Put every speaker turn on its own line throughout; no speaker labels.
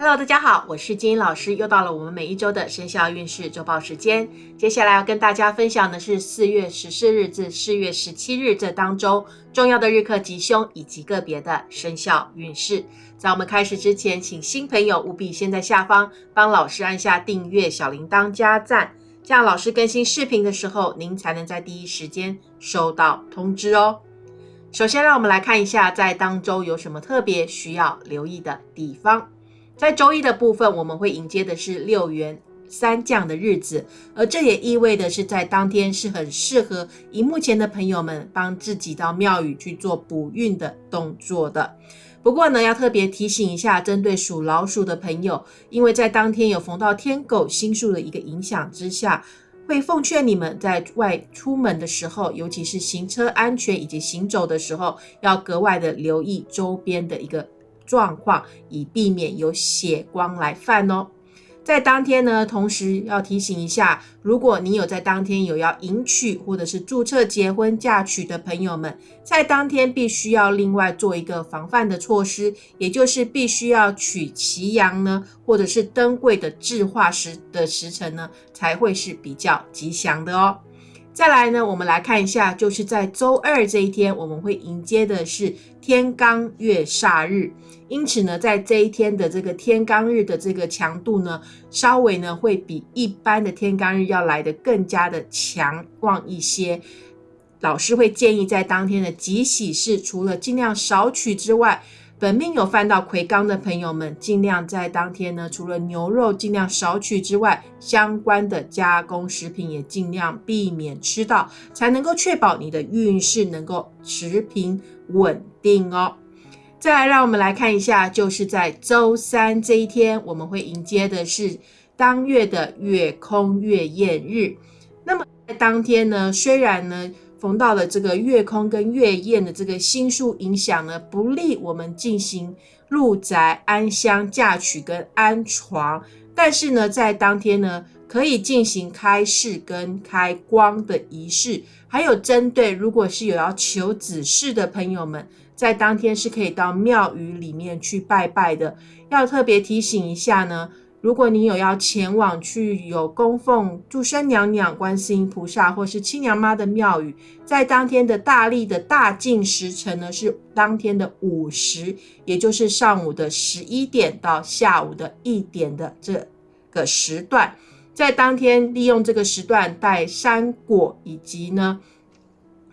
Hello，大家好，我是金英老师，又到了我们每一周的生肖运势周报时间。接下来要跟大家分享的是四月十四日至四月十七日这当中重要的日课吉凶以及个别的生肖运势。在我们开始之前，请新朋友务必先在下方帮老师按下订阅、小铃铛、加赞，这样老师更新视频的时候，您才能在第一时间收到通知哦。首先，让我们来看一下在当周有什么特别需要留意的地方。在周一的部分，我们会迎接的是六元三降的日子，而这也意味的是在当天是很适合荧幕前的朋友们帮自己到庙宇去做补运的动作的。不过呢，要特别提醒一下，针对属老鼠的朋友，因为在当天有逢到天狗星宿的一个影响之下，会奉劝你们在外出门的时候，尤其是行车安全以及行走的时候，要格外的留意周边的一个。状况，以避免有血光来犯哦。在当天呢，同时要提醒一下，如果你有在当天有要迎娶或者是注册结婚嫁娶的朋友们，在当天必须要另外做一个防范的措施，也就是必须要取旗阳呢，或者是登柜的制化时的时辰呢，才会是比较吉祥的哦。再来呢，我们来看一下，就是在周二这一天，我们会迎接的是天罡月煞日。因此呢，在这一天的这个天罡日的这个强度呢，稍微呢会比一般的天罡日要来的更加的强旺一些。老师会建议在当天的吉喜事，除了尽量少取之外，本命有犯到魁罡的朋友们，尽量在当天呢，除了牛肉尽量少取之外，相关的加工食品也尽量避免吃到，才能够确保你的运势能够持平稳定哦。再来，让我们来看一下，就是在周三这一天，我们会迎接的是当月的月空月宴日。那么在当天呢，虽然呢。逢到了这个月空跟月宴的这个星宿影响呢，不利我们进行入宅安乡嫁娶跟安床。但是呢，在当天呢，可以进行开市跟开光的仪式。还有针对如果是有要求子嗣的朋友们，在当天是可以到庙宇里面去拜拜的。要特别提醒一下呢。如果你有要前往去有供奉祝生娘娘、观世音菩萨或是亲娘妈的庙宇，在当天的大历的大净时辰呢，是当天的午时，也就是上午的十一点到下午的一点的这个时段，在当天利用这个时段带山果，以及呢，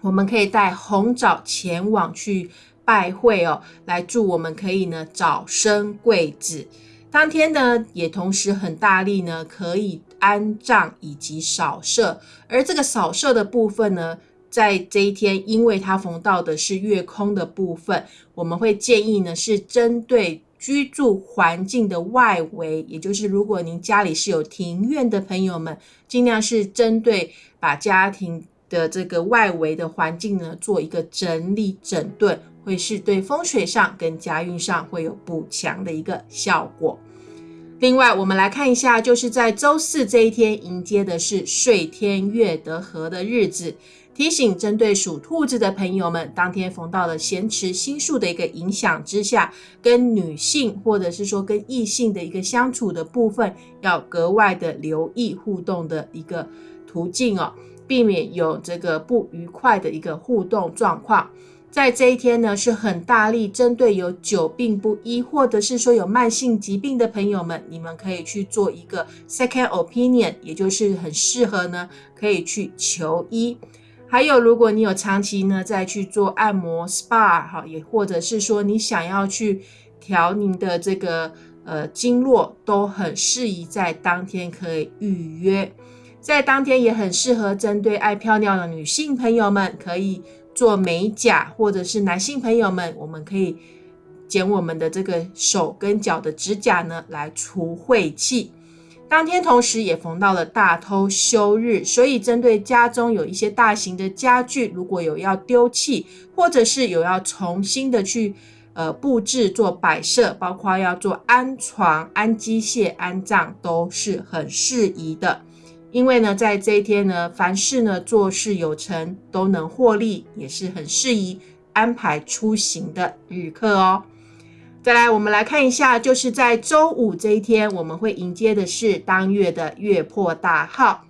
我们可以带红枣前往去拜会哦，来祝我们可以呢早生贵子。当天呢，也同时很大力呢，可以安葬以及扫射。而这个扫射的部分呢，在这一天，因为它逢到的是月空的部分，我们会建议呢，是针对居住环境的外围，也就是如果您家里是有庭院的朋友们，尽量是针对把家庭的这个外围的环境呢，做一个整理整顿。会是对风水上跟家运上会有补强的一个效果。另外，我们来看一下，就是在周四这一天迎接的是岁天月得合的日子，提醒针对属兔子的朋友们，当天逢到了咸池星宿的一个影响之下，跟女性或者是说跟异性的一个相处的部分，要格外的留意互动的一个途径哦，避免有这个不愉快的一个互动状况。在这一天呢，是很大力针对有久病不医，或者是说有慢性疾病的朋友们，你们可以去做一个 second opinion，也就是很适合呢，可以去求医。还有，如果你有长期呢在去做按摩 SPA 哈，也或者是说你想要去调您的这个呃经络，都很适宜在当天可以预约。在当天也很适合针对爱漂亮的女性朋友们，可以。做美甲，或者是男性朋友们，我们可以剪我们的这个手跟脚的指甲呢，来除晦气。当天同时也逢到了大偷休日，所以针对家中有一些大型的家具，如果有要丢弃，或者是有要重新的去呃布置做摆设，包括要做安床、安机械、安葬，都是很适宜的。因为呢，在这一天呢，凡事呢做事有成，都能获利，也是很适宜安排出行的日课哦。再来，我们来看一下，就是在周五这一天，我们会迎接的是当月的月破大号。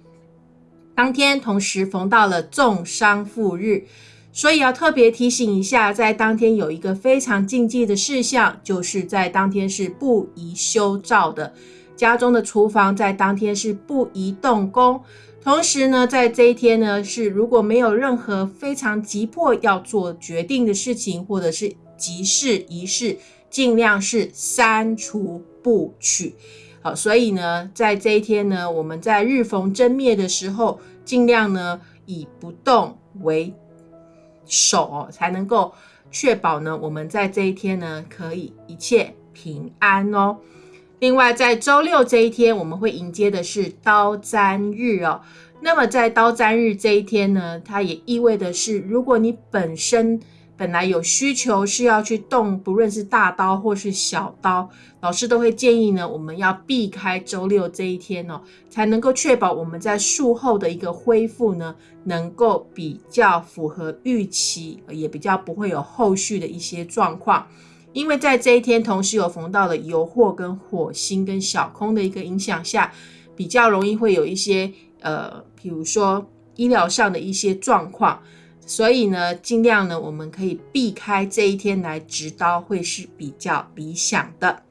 当天同时逢到了重商复日，所以要特别提醒一下，在当天有一个非常禁忌的事项，就是在当天是不宜修造的。家中的厨房在当天是不宜动工。同时呢，在这一天呢，是如果没有任何非常急迫要做决定的事情，或者是急事仪式。尽量是删除不取，好，所以呢，在这一天呢，我们在日逢真灭的时候，尽量呢以不动为首，才能够确保呢，我们在这一天呢可以一切平安哦。另外，在周六这一天，我们会迎接的是刀砧日哦。那么在刀砧日这一天呢，它也意味的是，如果你本身本来有需求是要去动，不论是大刀或是小刀，老师都会建议呢，我们要避开周六这一天哦，才能够确保我们在术后的一个恢复呢，能够比较符合预期，也比较不会有后续的一些状况。因为在这一天同时有逢到了油惑跟火星跟小空的一个影响下，比较容易会有一些呃，比如说医疗上的一些状况。所以呢，尽量呢，我们可以避开这一天来执刀，会是比较理想的。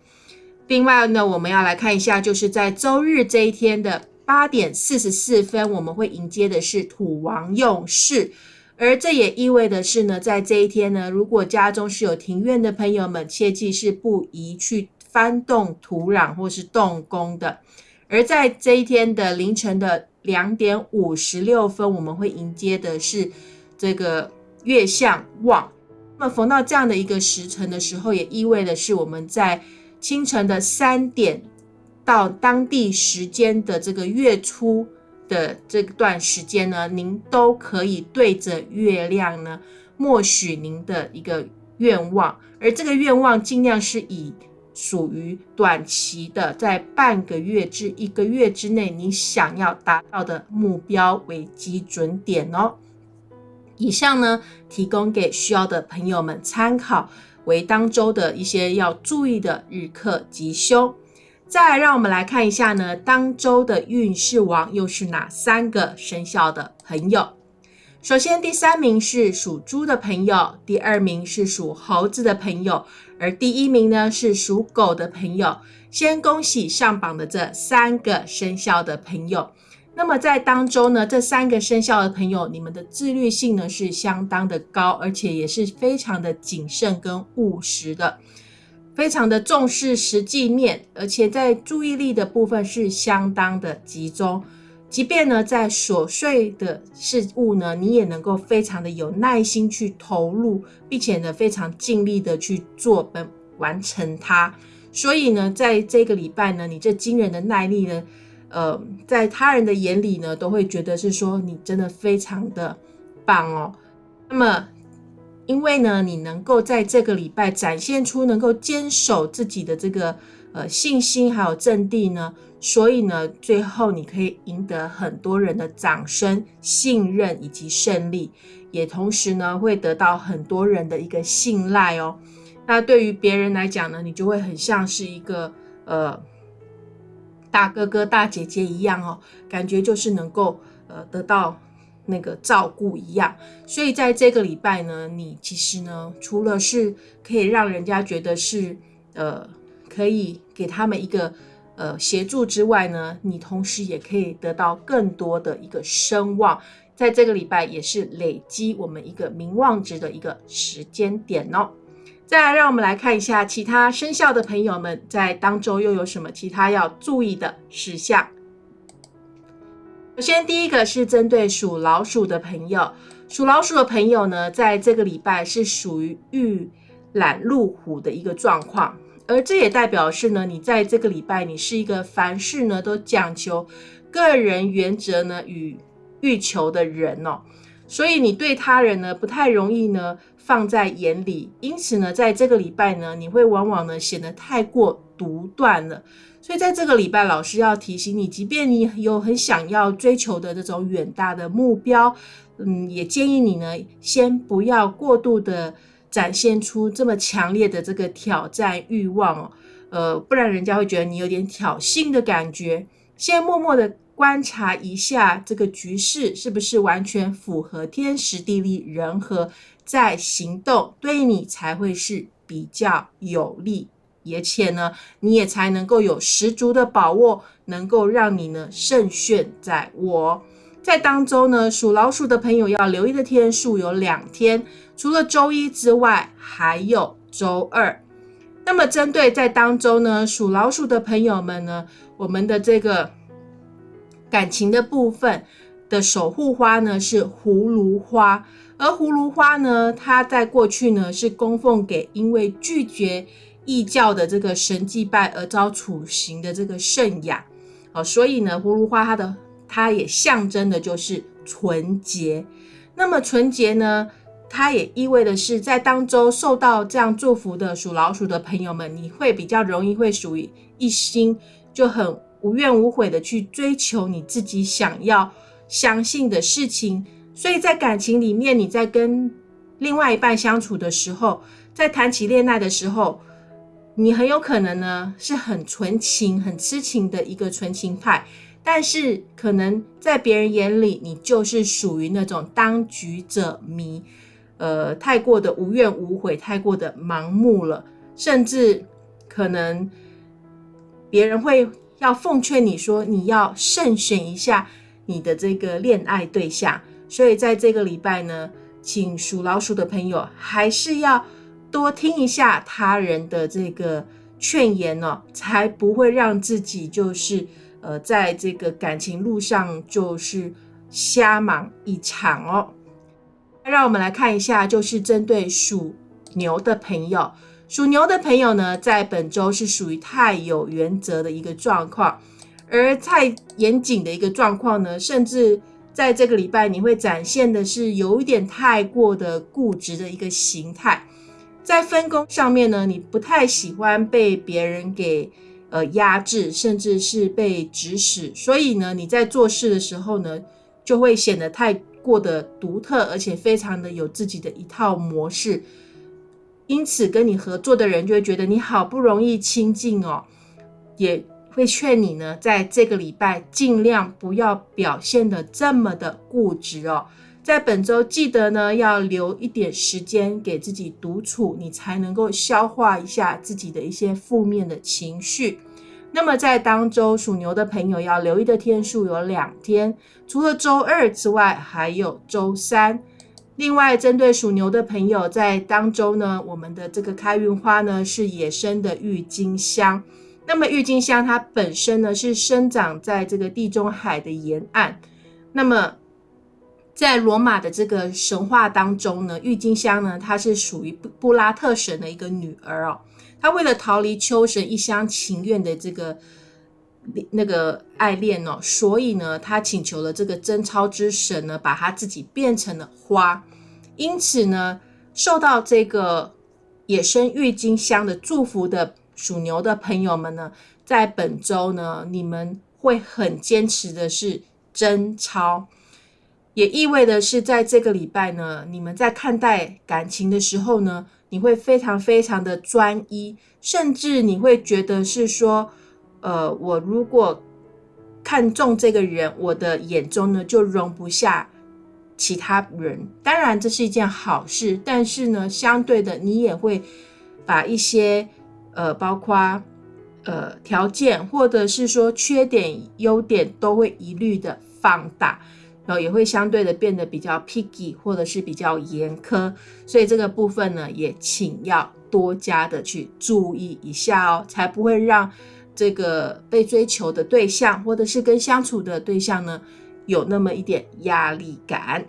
另外呢，我们要来看一下，就是在周日这一天的八点四十四分，我们会迎接的是土王用事，而这也意味的是呢，在这一天呢，如果家中是有庭院的朋友们，切记是不宜去翻动土壤或是动工的。而在这一天的凌晨的两点五十六分，我们会迎接的是。这个月相旺，那么逢到这样的一个时辰的时候，也意味的是我们在清晨的三点到当地时间的这个月初的这段时间呢，您都可以对着月亮呢，默许您的一个愿望，而这个愿望尽量是以属于短期的，在半个月至一个月之内，你想要达到的目标为基准点哦。以上呢，提供给需要的朋友们参考，为当周的一些要注意的日课吉凶。再来，让我们来看一下呢，当周的运势王又是哪三个生肖的朋友？首先，第三名是属猪的朋友，第二名是属猴子的朋友，而第一名呢是属狗的朋友。先恭喜上榜的这三个生肖的朋友。那么在当中呢，这三个生肖的朋友，你们的自律性呢是相当的高，而且也是非常的谨慎跟务实的，非常的重视实际面，而且在注意力的部分是相当的集中。即便呢在琐碎的事物呢，你也能够非常的有耐心去投入，并且呢非常尽力的去做本完成它。所以呢，在这个礼拜呢，你这惊人的耐力呢。呃，在他人的眼里呢，都会觉得是说你真的非常的棒哦。那么，因为呢，你能够在这个礼拜展现出能够坚守自己的这个呃信心还有阵地呢，所以呢，最后你可以赢得很多人的掌声、信任以及胜利，也同时呢，会得到很多人的一个信赖哦。那对于别人来讲呢，你就会很像是一个呃。大哥哥、大姐姐一样哦，感觉就是能够呃得到那个照顾一样。所以在这个礼拜呢，你其实呢，除了是可以让人家觉得是呃可以给他们一个呃协助之外呢，你同时也可以得到更多的一个声望。在这个礼拜也是累积我们一个名望值的一个时间点哦。再来，让我们来看一下其他生肖的朋友们在当周又有什么其他要注意的事项。首先，第一个是针对属老鼠的朋友，属老鼠的朋友呢，在这个礼拜是属于遇懒入虎的一个状况，而这也代表是呢，你在这个礼拜你是一个凡事呢都讲求个人原则呢与欲求的人哦，所以你对他人呢不太容易呢。放在眼里，因此呢，在这个礼拜呢，你会往往呢显得太过独断了。所以在这个礼拜，老师要提醒你，即便你有很想要追求的这种远大的目标，嗯，也建议你呢，先不要过度的展现出这么强烈的这个挑战欲望哦，呃，不然人家会觉得你有点挑衅的感觉。先默默的观察一下这个局势是不是完全符合天时地利人和，再行动，对你才会是比较有利，而且呢，你也才能够有十足的把握，能够让你呢胜券在握。在当周呢，属老鼠的朋友要留意的天数有两天，除了周一之外，还有周二。那么针对在当周呢，属老鼠的朋友们呢，我们的这个感情的部分的守护花呢是葫芦花，而葫芦花呢，它在过去呢是供奉给因为拒绝异教的这个神祭拜而遭处刑的这个圣雅哦，所以呢，葫芦花它的它也象征的就是纯洁。那么纯洁呢？它也意味的是，在当周受到这样祝福的属老鼠的朋友们，你会比较容易会属于一心就很无怨无悔的去追求你自己想要相信的事情。所以在感情里面，你在跟另外一半相处的时候，在谈起恋爱的时候，你很有可能呢是很纯情、很痴情的一个纯情派，但是可能在别人眼里，你就是属于那种当局者迷。呃，太过的无怨无悔，太过的盲目了，甚至可能别人会要奉劝你说，你要慎选一下你的这个恋爱对象。所以在这个礼拜呢，请属老鼠的朋友还是要多听一下他人的这个劝言哦，才不会让自己就是呃，在这个感情路上就是瞎忙一场哦。让我们来看一下，就是针对属牛的朋友，属牛的朋友呢，在本周是属于太有原则的一个状况，而太严谨的一个状况呢，甚至在这个礼拜你会展现的是有一点太过的固执的一个形态，在分工上面呢，你不太喜欢被别人给呃压制，甚至是被指使，所以呢，你在做事的时候呢，就会显得太。过的独特，而且非常的有自己的一套模式，因此跟你合作的人就会觉得你好不容易亲近哦，也会劝你呢，在这个礼拜尽量不要表现的这么的固执哦，在本周记得呢要留一点时间给自己独处，你才能够消化一下自己的一些负面的情绪。那么在当周属牛的朋友要留意的天数有两天，除了周二之外，还有周三。另外，针对属牛的朋友，在当周呢，我们的这个开运花呢是野生的郁金香。那么郁金香它本身呢是生长在这个地中海的沿岸。那么在罗马的这个神话当中呢，郁金香呢它是属于布拉特神的一个女儿哦。她为了逃离秋神一厢情愿的这个那个爱恋哦，所以呢，她请求了这个贞操之神呢，把她自己变成了花。因此呢，受到这个野生郁金香的祝福的属牛的朋友们呢，在本周呢，你们会很坚持的是贞操，也意味的是在这个礼拜呢，你们在看待感情的时候呢。你会非常非常的专一，甚至你会觉得是说，呃，我如果看中这个人，我的眼中呢就容不下其他人。当然这是一件好事，但是呢，相对的你也会把一些呃，包括呃条件或者是说缺点、优点都会一律的放大。然后也会相对的变得比较 picky，或者是比较严苛，所以这个部分呢，也请要多加的去注意一下哦，才不会让这个被追求的对象，或者是跟相处的对象呢，有那么一点压力感。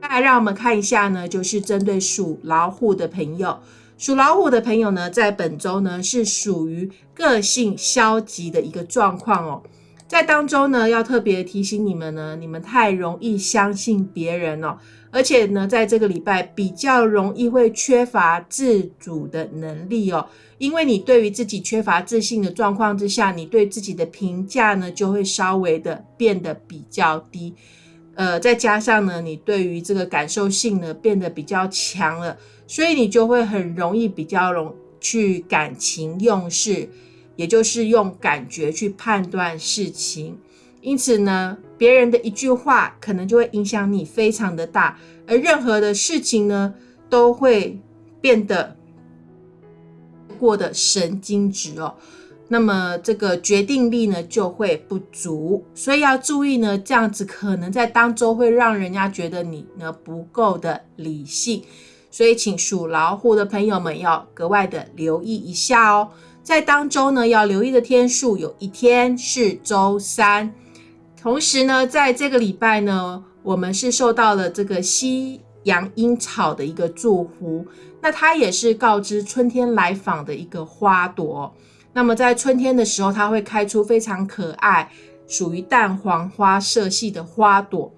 再来，让我们看一下呢，就是针对属老虎的朋友，属老虎的朋友呢，在本周呢，是属于个性消极的一个状况哦。在当中呢，要特别提醒你们呢，你们太容易相信别人哦，而且呢，在这个礼拜比较容易会缺乏自主的能力哦，因为你对于自己缺乏自信的状况之下，你对自己的评价呢就会稍微的变得比较低，呃，再加上呢，你对于这个感受性呢变得比较强了，所以你就会很容易比较容去感情用事，也就是用感觉去判断事情。因此呢，别人的一句话可能就会影响你非常的大，而任何的事情呢，都会变得过得神经质哦。那么这个决定力呢就会不足，所以要注意呢，这样子可能在当中会让人家觉得你呢不够的理性，所以请属老虎的朋友们要格外的留意一下哦。在当周呢要留意的天数有一天是周三，同时呢在这个礼拜呢，我们是受到了这个西洋樱草的一个祝福，那它也是告知春天来访的一个花朵。那么在春天的时候，它会开出非常可爱、属于淡黄花色系的花朵。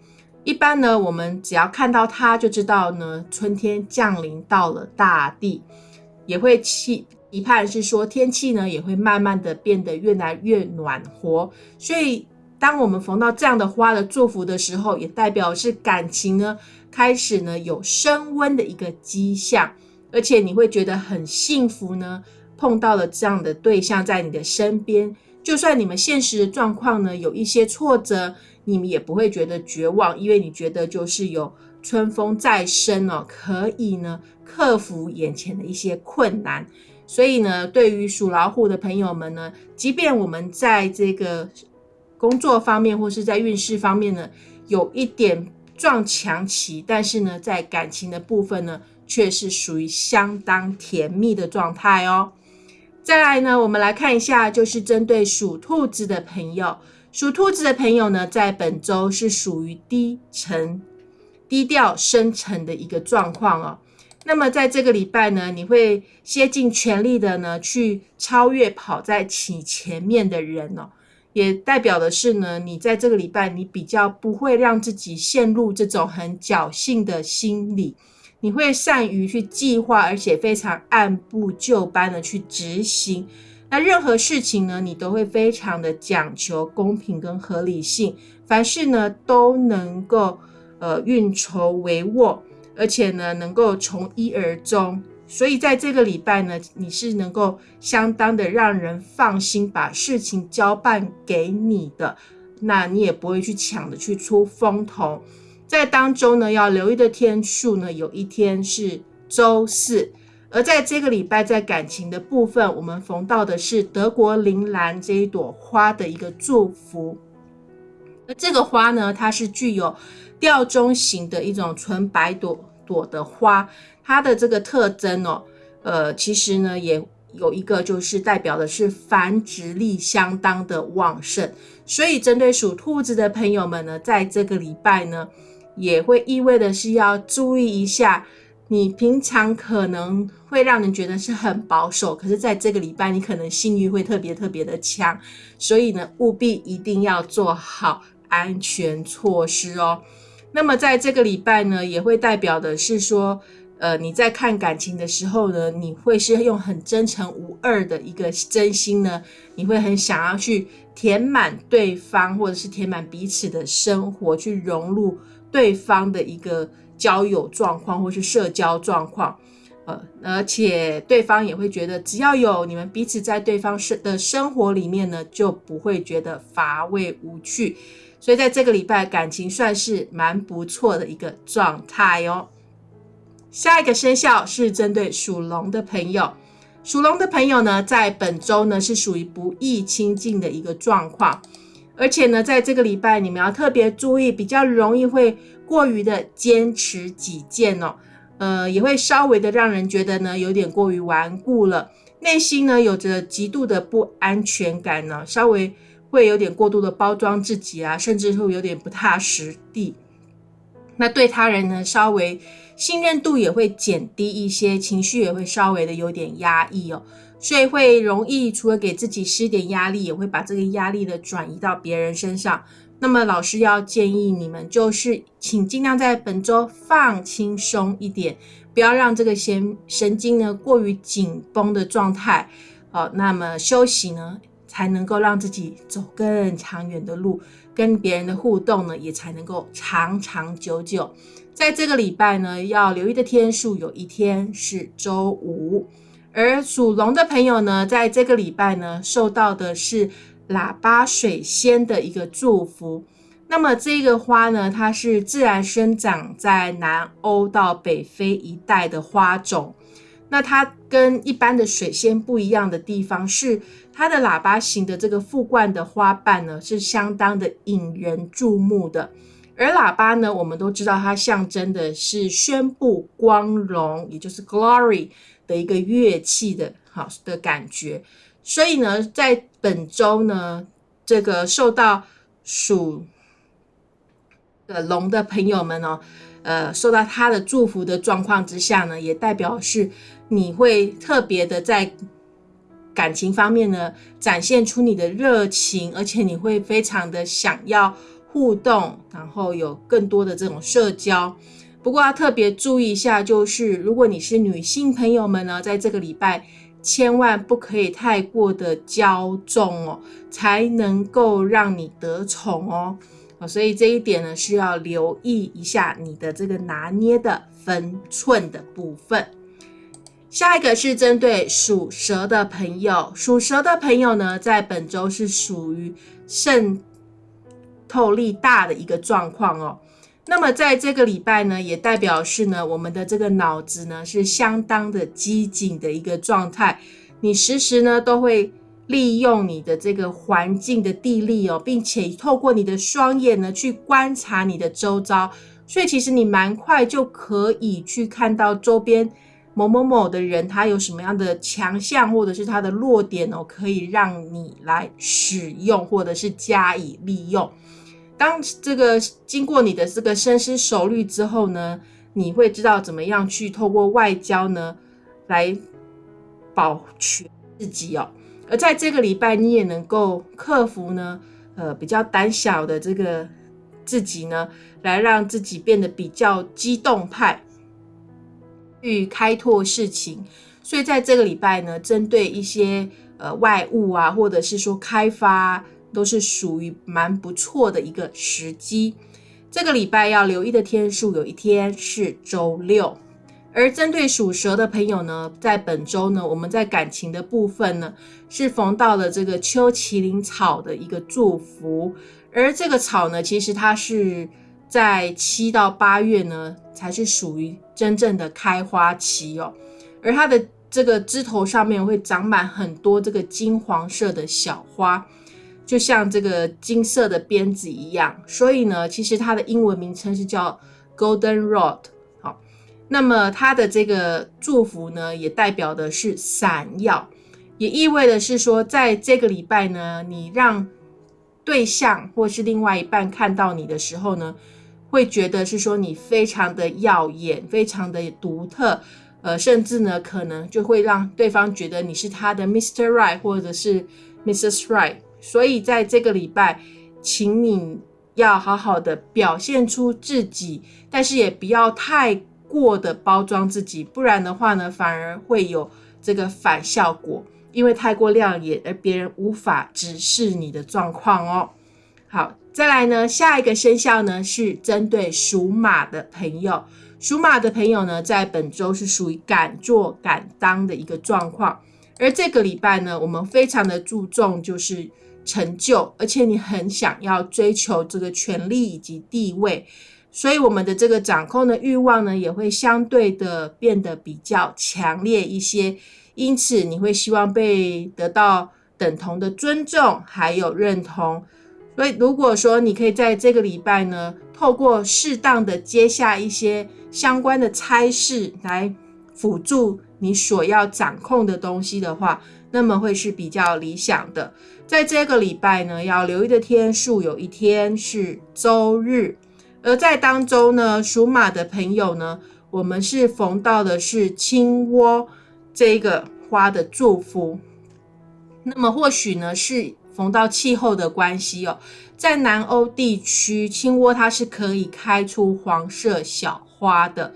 一般呢，我们只要看到它，就知道呢，春天降临到了大地，也会期一盼是说天气呢也会慢慢的变得越来越暖和。所以，当我们逢到这样的花的祝福的时候，也代表是感情呢开始呢有升温的一个迹象，而且你会觉得很幸福呢。碰到了这样的对象在你的身边，就算你们现实的状况呢有一些挫折，你们也不会觉得绝望，因为你觉得就是有春风再生哦，可以呢克服眼前的一些困难。所以呢，对于属老虎的朋友们呢，即便我们在这个工作方面或是在运势方面呢有一点撞墙期，但是呢，在感情的部分呢，却是属于相当甜蜜的状态哦。再来呢，我们来看一下，就是针对属兔子的朋友，属兔子的朋友呢，在本周是属于低沉、低调、深沉的一个状况哦。那么在这个礼拜呢，你会竭尽全力的呢，去超越跑在其前面的人哦，也代表的是呢，你在这个礼拜，你比较不会让自己陷入这种很侥幸的心理。你会善于去计划，而且非常按部就班的去执行。那任何事情呢，你都会非常的讲求公平跟合理性。凡事呢，都能够呃运筹帷幄，而且呢，能够从一而终。所以在这个礼拜呢，你是能够相当的让人放心，把事情交办给你的。那你也不会去抢着去出风头。在当中呢，要留意的天数呢，有一天是周四。而在这个礼拜，在感情的部分，我们逢到的是德国铃兰这一朵花的一个祝福。那这个花呢，它是具有吊钟形的一种纯白朵朵的花，它的这个特征哦，呃，其实呢，也有一个就是代表的是繁殖力相当的旺盛。所以，针对属兔子的朋友们呢，在这个礼拜呢。也会意味的是要注意一下，你平常可能会让人觉得是很保守，可是在这个礼拜你可能性欲会特别特别的强，所以呢，务必一定要做好安全措施哦。那么在这个礼拜呢，也会代表的是说，呃，你在看感情的时候呢，你会是用很真诚无二的一个真心呢，你会很想要去填满对方，或者是填满彼此的生活，去融入。对方的一个交友状况或是社交状况，呃，而且对方也会觉得，只要有你们彼此在对方生的生活里面呢，就不会觉得乏味无趣。所以在这个礼拜，感情算是蛮不错的一个状态哦。下一个生肖是针对属龙的朋友，属龙的朋友呢，在本周呢是属于不易亲近的一个状况。而且呢，在这个礼拜，你们要特别注意，比较容易会过于的坚持己见哦，呃，也会稍微的让人觉得呢，有点过于顽固了，内心呢有着极度的不安全感呢，稍微会有点过度的包装自己啊，甚至会有点不踏实地。那对他人呢，稍微信任度也会减低一些，情绪也会稍微的有点压抑哦。所以会容易除了给自己施点压力，也会把这个压力的转移到别人身上。那么老师要建议你们，就是请尽量在本周放轻松一点，不要让这个神神经呢过于紧绷的状态。好，那么休息呢，才能够让自己走更长远的路，跟别人的互动呢，也才能够长长久久。在这个礼拜呢，要留意的天数有一天是周五，而属龙的朋友呢，在这个礼拜呢，受到的是喇叭水仙的一个祝福。那么这个花呢，它是自然生长在南欧到北非一带的花种。那它跟一般的水仙不一样的地方是，它的喇叭形的这个复冠的花瓣呢，是相当的引人注目的。而喇叭呢，我们都知道它象征的是宣布光荣，也就是 glory 的一个乐器的好的感觉。所以呢，在本周呢，这个受到属的龙的朋友们哦，呃，受到他的祝福的状况之下呢，也代表是你会特别的在感情方面呢，展现出你的热情，而且你会非常的想要互动，然后有更多的这种社交。不过要特别注意一下，就是如果你是女性朋友们呢，在这个礼拜千万不可以太过的骄纵哦，才能够让你得宠哦。所以这一点呢，需要留意一下你的这个拿捏的分寸的部分。下一个是针对属蛇的朋友，属蛇的朋友呢，在本周是属于渗透力大的一个状况哦。那么在这个礼拜呢，也代表是呢，我们的这个脑子呢是相当的机警的一个状态，你时时呢都会。利用你的这个环境的地利哦，并且透过你的双眼呢去观察你的周遭，所以其实你蛮快就可以去看到周边某某某的人他有什么样的强项或者是他的弱点哦，可以让你来使用或者是加以利用。当这个经过你的这个深思熟虑之后呢，你会知道怎么样去透过外交呢来保全自己哦。而在这个礼拜，你也能够克服呢，呃，比较胆小的这个自己呢，来让自己变得比较激动派，去开拓事情。所以在这个礼拜呢，针对一些呃外物啊，或者是说开发，都是属于蛮不错的一个时机。这个礼拜要留意的天数，有一天是周六。而针对属蛇的朋友呢，在本周呢，我们在感情的部分呢，是逢到了这个秋麒麟草的一个祝福。而这个草呢，其实它是在七到八月呢，才是属于真正的开花期哦。而它的这个枝头上面会长满很多这个金黄色的小花，就像这个金色的鞭子一样。所以呢，其实它的英文名称是叫 Golden Rod。好那么它的这个祝福呢，也代表的是闪耀，也意味的是说，在这个礼拜呢，你让对象或是另外一半看到你的时候呢，会觉得是说你非常的耀眼，非常的独特，呃，甚至呢，可能就会让对方觉得你是他的 Mr. Right 或者是 Mrs. Right。所以在这个礼拜，请你要好好的表现出自己，但是也不要太。过的包装自己，不然的话呢，反而会有这个反效果，因为太过亮眼，而别人无法直视你的状况哦。好，再来呢，下一个生肖呢是针对属马的朋友，属马的朋友呢，在本周是属于敢做敢当的一个状况，而这个礼拜呢，我们非常的注重就是成就，而且你很想要追求这个权利以及地位。所以我们的这个掌控的欲望呢，也会相对的变得比较强烈一些。因此，你会希望被得到等同的尊重还有认同。所以，如果说你可以在这个礼拜呢，透过适当的接下一些相关的差事来辅助你所要掌控的东西的话，那么会是比较理想的。在这个礼拜呢，要留意的天数有一天是周日。而在当中呢，属马的朋友呢，我们是逢到的是青窝这个花的祝福。那么或许呢是逢到气候的关系哦，在南欧地区，青窝它是可以开出黄色小花的，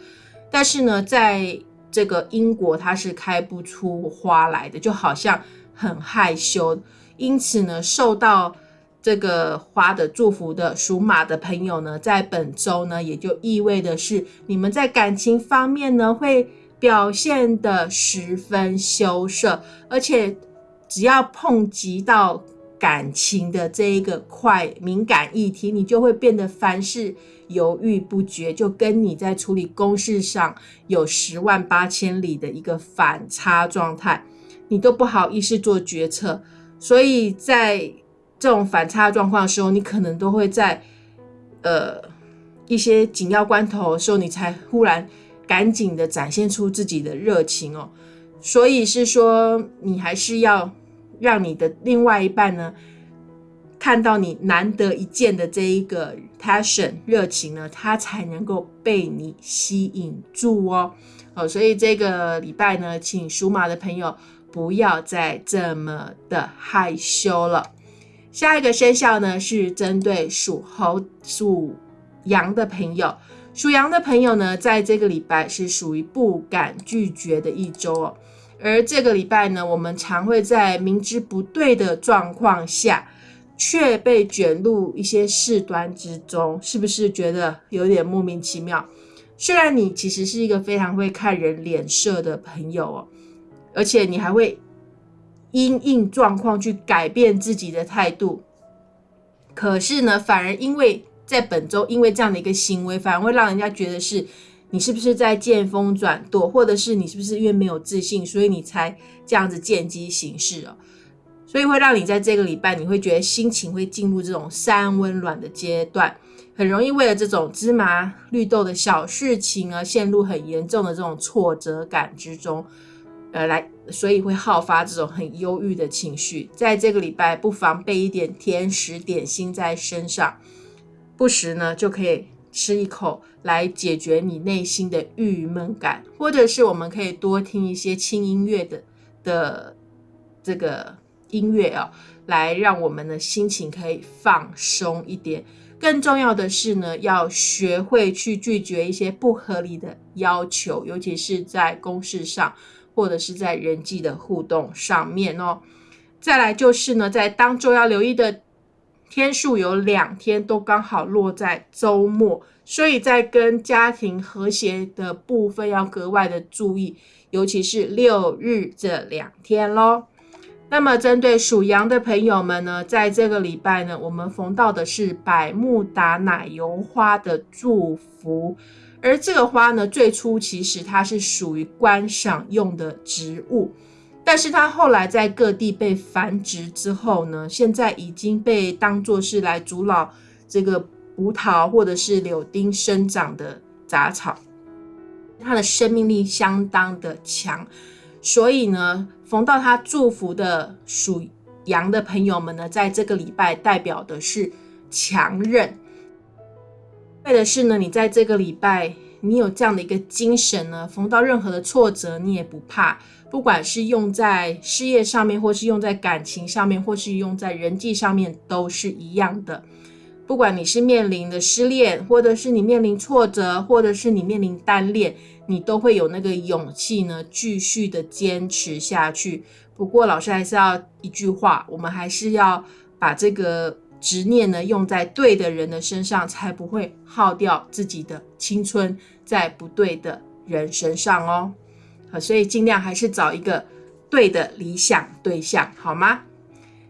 但是呢，在这个英国它是开不出花来的，就好像很害羞，因此呢，受到。这个花的祝福的属马的朋友呢，在本周呢，也就意味的是你们在感情方面呢，会表现的十分羞涩，而且只要碰及到感情的这一个快敏感议题，你就会变得凡事犹豫不决，就跟你在处理公事上有十万八千里的一个反差状态，你都不好意思做决策，所以在。这种反差状况的时候，你可能都会在呃一些紧要关头的时候，你才忽然赶紧的展现出自己的热情哦。所以是说，你还是要让你的另外一半呢，看到你难得一见的这一个 passion 热情呢，他才能够被你吸引住哦。哦，所以这个礼拜呢，请属马的朋友不要再这么的害羞了。下一个生肖呢，是针对属猴、属羊的朋友。属羊的朋友呢，在这个礼拜是属于不敢拒绝的一周哦。而这个礼拜呢，我们常会在明知不对的状况下，却被卷入一些事端之中，是不是觉得有点莫名其妙？虽然你其实是一个非常会看人脸色的朋友哦，而且你还会。因应状况去改变自己的态度，可是呢，反而因为在本周，因为这样的一个行为，反而会让人家觉得是你是不是在见风转舵，或者是你是不是因为没有自信，所以你才这样子见机行事哦。所以会让你在这个礼拜，你会觉得心情会进入这种三温暖的阶段，很容易为了这种芝麻绿豆的小事情而陷入很严重的这种挫折感之中。呃，来，所以会好发这种很忧郁的情绪。在这个礼拜，不妨备一点甜食点心在身上，不时呢就可以吃一口，来解决你内心的郁闷感。或者是我们可以多听一些轻音乐的的这个音乐哦，来让我们的心情可以放松一点。更重要的是呢，要学会去拒绝一些不合理的要求，尤其是在公事上。或者是在人际的互动上面哦，再来就是呢，在当周要留意的天数有两天都刚好落在周末，所以在跟家庭和谐的部分要格外的注意，尤其是六日这两天喽。那么针对属羊的朋友们呢，在这个礼拜呢，我们逢到的是百慕达奶油花的祝福。而这个花呢，最初其实它是属于观赏用的植物，但是它后来在各地被繁殖之后呢，现在已经被当作是来阻扰这个葡萄或者是柳丁生长的杂草，它的生命力相当的强，所以呢，逢到它祝福的属羊的朋友们呢，在这个礼拜代表的是强韧。为的是呢，你在这个礼拜，你有这样的一个精神呢，逢到任何的挫折，你也不怕，不管是用在事业上面，或是用在感情上面，或是用在人际上面，都是一样的。不管你是面临的失恋，或者是你面临挫折，或者是你面临单恋，你都会有那个勇气呢，继续的坚持下去。不过，老师还是要一句话，我们还是要把这个。执念呢，用在对的人的身上，才不会耗掉自己的青春在不对的人身上哦。好，所以尽量还是找一个对的理想对象，好吗？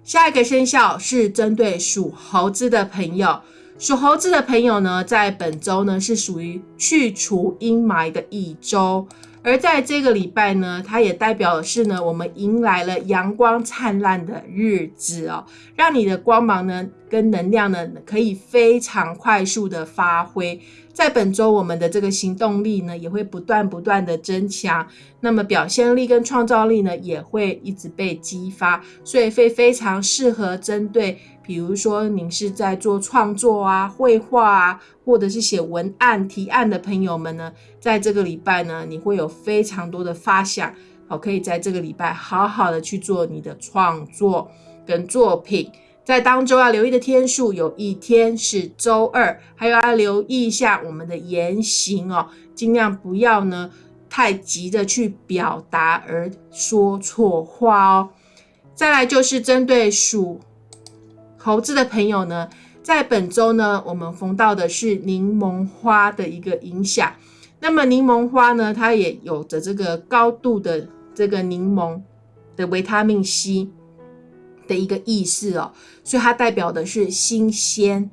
下一个生肖是针对属猴子的朋友，属猴子的朋友呢，在本周呢是属于去除阴霾的一周。而在这个礼拜呢，它也代表的是呢，我们迎来了阳光灿烂的日子哦，让你的光芒呢跟能量呢可以非常快速的发挥。在本周，我们的这个行动力呢也会不断不断的增强，那么表现力跟创造力呢也会一直被激发，所以会非常适合针对。比如说，您是在做创作啊、绘画啊，或者是写文案提案的朋友们呢，在这个礼拜呢，你会有非常多的发想，好，可以在这个礼拜好好的去做你的创作跟作品。在当周要留意的天数，有一天是周二，还有要留意一下我们的言行哦，尽量不要呢太急着去表达而说错话哦。再来就是针对属。猴子的朋友呢，在本周呢，我们逢到的是柠檬花的一个影响。那么柠檬花呢，它也有着这个高度的这个柠檬的维他命 C 的一个意思哦，所以它代表的是新鲜。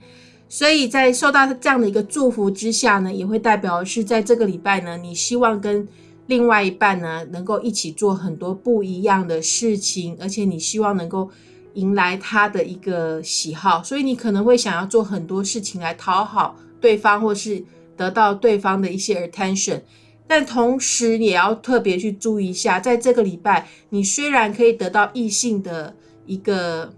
所以在受到这样的一个祝福之下呢，也会代表是在这个礼拜呢，你希望跟另外一半呢，能够一起做很多不一样的事情，而且你希望能够迎来他的一个喜好，所以你可能会想要做很多事情来讨好对方，或是得到对方的一些 attention。但同时也要特别去注意一下，在这个礼拜，你虽然可以得到异性的一个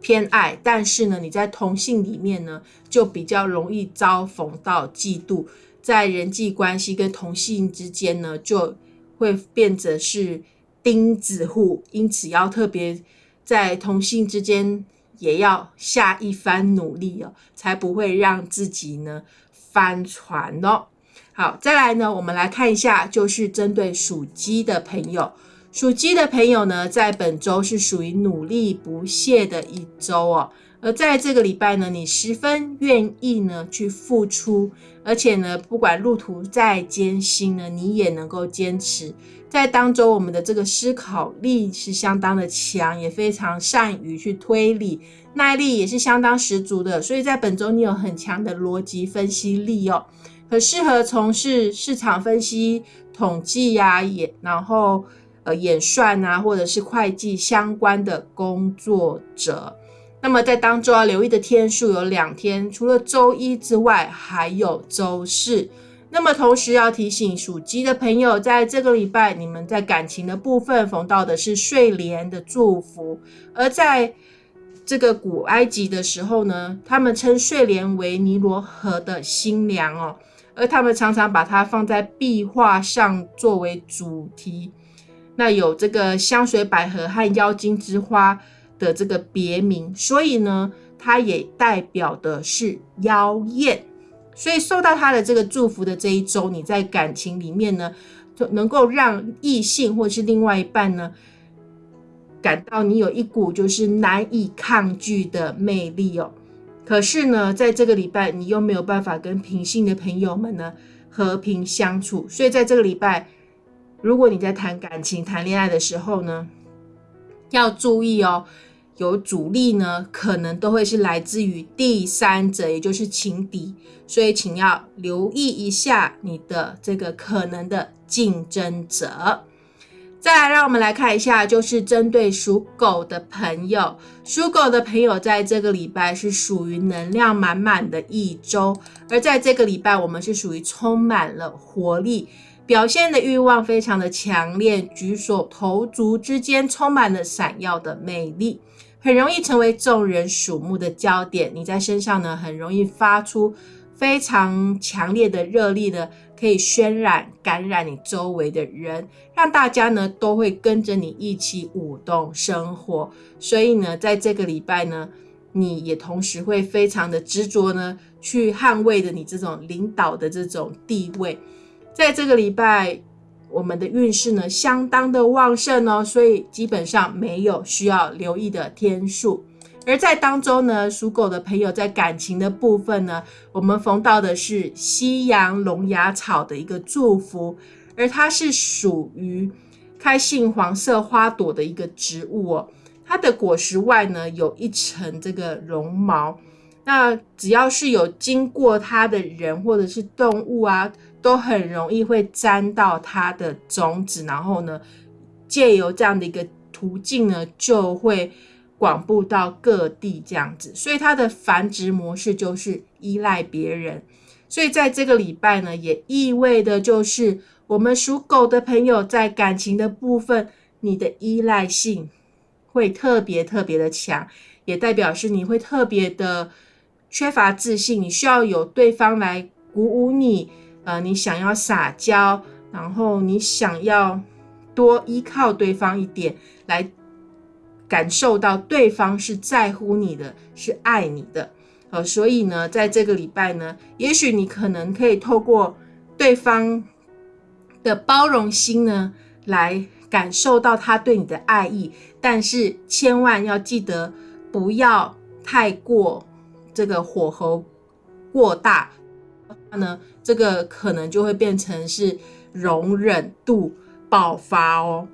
偏爱，但是呢，你在同性里面呢，就比较容易遭逢到嫉妒。在人际关系跟同性之间呢，就会变得是钉子户，因此要特别在同性之间也要下一番努力哦，才不会让自己呢翻船哦。好，再来呢，我们来看一下，就是针对属鸡的朋友，属鸡的朋友呢，在本周是属于努力不懈的一周哦。而在这个礼拜呢，你十分愿意呢去付出，而且呢，不管路途再艰辛呢，你也能够坚持。在当中，我们的这个思考力是相当的强，也非常善于去推理，耐力也是相当十足的。所以在本周，你有很强的逻辑分析力哦，很适合从事市场分析、统计呀，也然后呃演算啊，或者是会计相关的工作者。那么在当中要留意的天数有两天，除了周一之外，还有周四。那么同时要提醒属鸡的朋友，在这个礼拜，你们在感情的部分逢到的是睡莲的祝福。而在这个古埃及的时候呢，他们称睡莲为尼罗河的新娘哦，而他们常常把它放在壁画上作为主题。那有这个香水百合和妖精之花。的这个别名，所以呢，它也代表的是妖艳，所以受到他的这个祝福的这一周，你在感情里面呢，就能够让异性或是另外一半呢，感到你有一股就是难以抗拒的魅力哦。可是呢，在这个礼拜，你又没有办法跟平性的朋友们呢和平相处，所以在这个礼拜，如果你在谈感情、谈恋爱的时候呢，要注意哦。有阻力呢，可能都会是来自于第三者，也就是情敌，所以请要留意一下你的这个可能的竞争者。再来，让我们来看一下，就是针对属狗的朋友，属狗的朋友在这个礼拜是属于能量满满的一周，而在这个礼拜，我们是属于充满了活力，表现的欲望非常的强烈，举手投足之间充满了闪耀的魅力。很容易成为众人瞩目的焦点，你在身上呢，很容易发出非常强烈的热力的，可以渲染、感染你周围的人，让大家呢都会跟着你一起舞动生活。所以呢，在这个礼拜呢，你也同时会非常的执着呢，去捍卫的你这种领导的这种地位，在这个礼拜。我们的运势呢，相当的旺盛哦，所以基本上没有需要留意的天数。而在当中呢，属狗的朋友在感情的部分呢，我们逢到的是西洋龙牙草的一个祝福，而它是属于开杏黄色花朵的一个植物哦。它的果实外呢，有一层这个绒毛。那只要是有经过它的人或者是动物啊。都很容易会沾到它的种子，然后呢，借由这样的一个途径呢，就会广布到各地这样子。所以它的繁殖模式就是依赖别人。所以在这个礼拜呢，也意味的就是我们属狗的朋友在感情的部分，你的依赖性会特别特别的强，也代表是你会特别的缺乏自信，你需要有对方来鼓舞你。呃，你想要撒娇，然后你想要多依靠对方一点，来感受到对方是在乎你的，是爱你的。呃，所以呢，在这个礼拜呢，也许你可能可以透过对方的包容心呢，来感受到他对你的爱意，但是千万要记得不要太过这个火候过大，那呢，这个可能就会变成是容忍度爆发哦。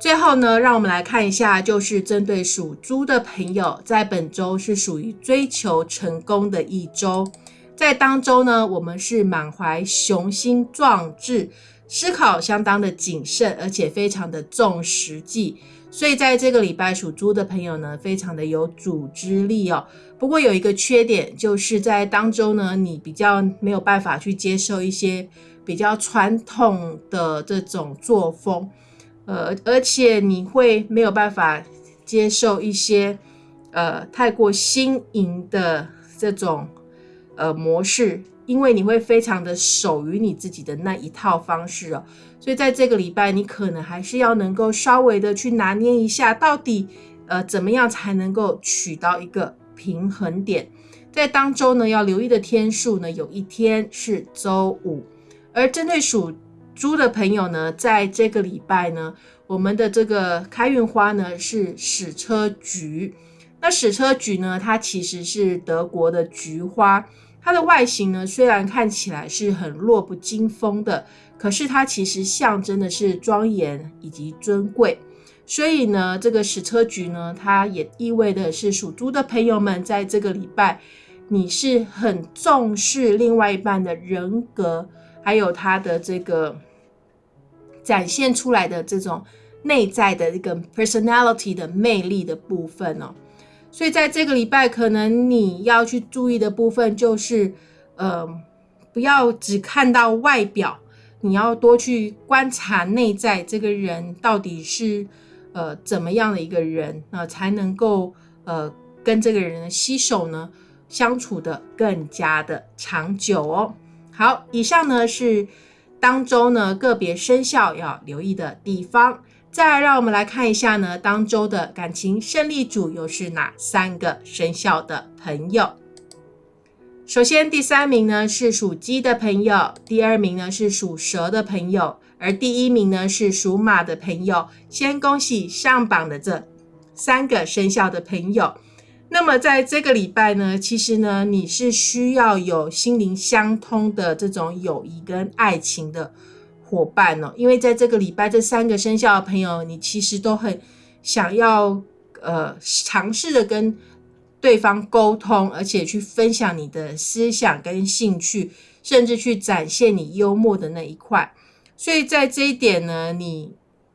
最后呢，让我们来看一下，就是针对属猪的朋友，在本周是属于追求成功的一周。在当周呢，我们是满怀雄心壮志，思考相当的谨慎，而且非常的重实际。所以在这个礼拜属猪的朋友呢，非常的有组织力哦。不过有一个缺点，就是在当中呢，你比较没有办法去接受一些比较传统的这种作风。呃，而且你会没有办法接受一些呃太过新颖的这种呃模式，因为你会非常的守于你自己的那一套方式哦。所以在这个礼拜，你可能还是要能够稍微的去拿捏一下，到底呃怎么样才能够取到一个平衡点。在当周呢，要留意的天数呢，有一天是周五，而针对属。猪的朋友呢，在这个礼拜呢，我们的这个开运花呢是矢车菊。那矢车菊呢，它其实是德国的菊花，它的外形呢虽然看起来是很弱不禁风的，可是它其实象征的是庄严以及尊贵。所以呢，这个矢车菊呢，它也意味的是属猪的朋友们在这个礼拜，你是很重视另外一半的人格，还有他的这个。展现出来的这种内在的一个 personality 的魅力的部分哦，所以在这个礼拜，可能你要去注意的部分就是，呃，不要只看到外表，你要多去观察内在这个人到底是呃怎么样的一个人呃，才能够呃跟这个人的携手呢相处的更加的长久哦。好，以上呢是。当周呢，个别生肖要留意的地方。再让我们来看一下呢，当周的感情胜利组又是哪三个生肖的朋友？首先，第三名呢是属鸡的朋友，第二名呢是属蛇的朋友，而第一名呢是属马的朋友。先恭喜上榜的这三个生肖的朋友。那么在这个礼拜呢，其实呢，你是需要有心灵相通的这种友谊跟爱情的伙伴哦，因为在这个礼拜，这三个生肖的朋友，你其实都很想要呃尝试的跟对方沟通，而且去分享你的思想跟兴趣，甚至去展现你幽默的那一块。所以在这一点呢，你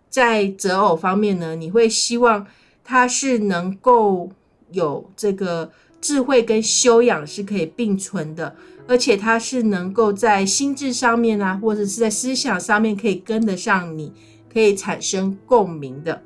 在择偶方面呢，你会希望他是能够。有这个智慧跟修养是可以并存的，而且他是能够在心智上面啊，或者是在思想上面可以跟得上你，可以产生共鸣的。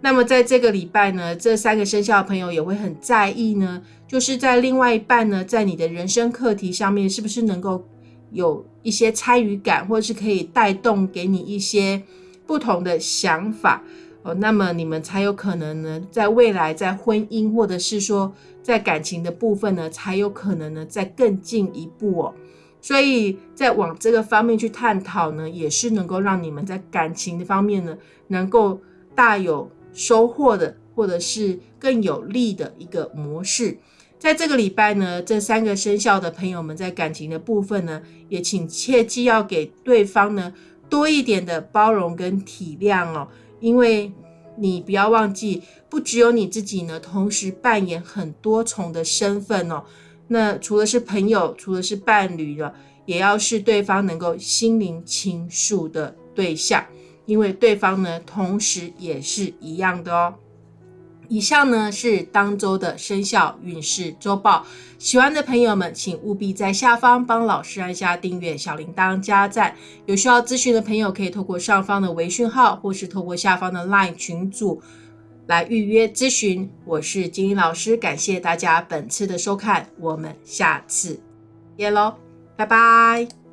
那么在这个礼拜呢，这三个生肖的朋友也会很在意呢，就是在另外一半呢，在你的人生课题上面，是不是能够有一些参与感，或是可以带动给你一些不同的想法。哦，那么你们才有可能呢，在未来在婚姻或者是说在感情的部分呢，才有可能呢再更进一步哦。所以在往这个方面去探讨呢，也是能够让你们在感情的方面呢，能够大有收获的，或者是更有利的一个模式。在这个礼拜呢，这三个生肖的朋友们在感情的部分呢，也请切记要给对方呢多一点的包容跟体谅哦。因为你不要忘记，不只有你自己呢，同时扮演很多重的身份哦。那除了是朋友，除了是伴侣了，也要是对方能够心灵倾诉的对象，因为对方呢，同时也是一样的哦。以上呢是当周的生肖运势周报，喜欢的朋友们请务必在下方帮老师按下订阅、小铃铛、加赞。有需要咨询的朋友可以透过上方的微讯号，或是透过下方的 LINE 群组来预约咨询。我是金英老师，感谢大家本次的收看，我们下次见喽，拜拜。